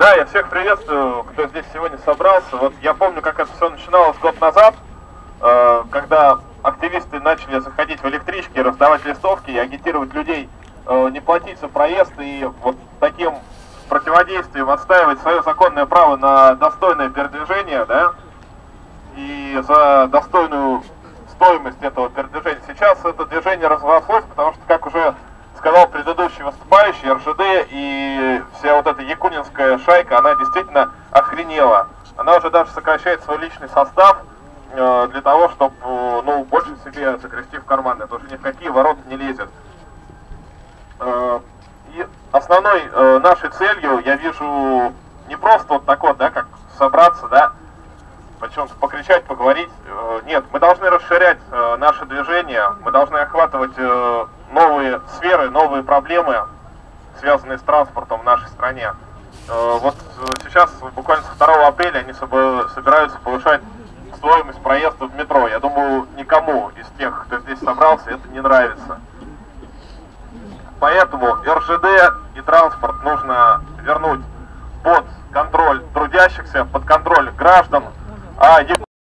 Да, я всех приветствую, кто здесь сегодня собрался. Вот я помню, как это все начиналось год назад, э, когда активисты начали заходить в электрички, раздавать листовки и агитировать людей э, не платить за проезд и вот таким противодействием отстаивать свое законное право на достойное передвижение, да, и за достойную стоимость этого передвижения. Сейчас это движение разрослось, потому что, как уже сказал предыдущий выступающий, РЖД и вся вот эта якунинская шайка, она действительно охренела. Она уже даже сокращает свой личный состав э, для того, чтобы э, ну, больше себе загрести в карманы. Это уже ни в какие ворота не лезет. Э, и основной э, нашей целью я вижу не просто вот так вот, да, как собраться, да, почему-то покричать, поговорить. Э, нет, мы должны расширять э, наше движение, мы должны охватывать новые сферы, новые проблемы, связанные с транспортом в нашей стране. Э, вот сейчас, буквально с 2 апреля, они собираются повышать стоимость проезда в метро. Я думаю, никому из тех, кто здесь собрался, это не нравится. Поэтому РЖД и транспорт нужно вернуть под контроль трудящихся, под контроль граждан, а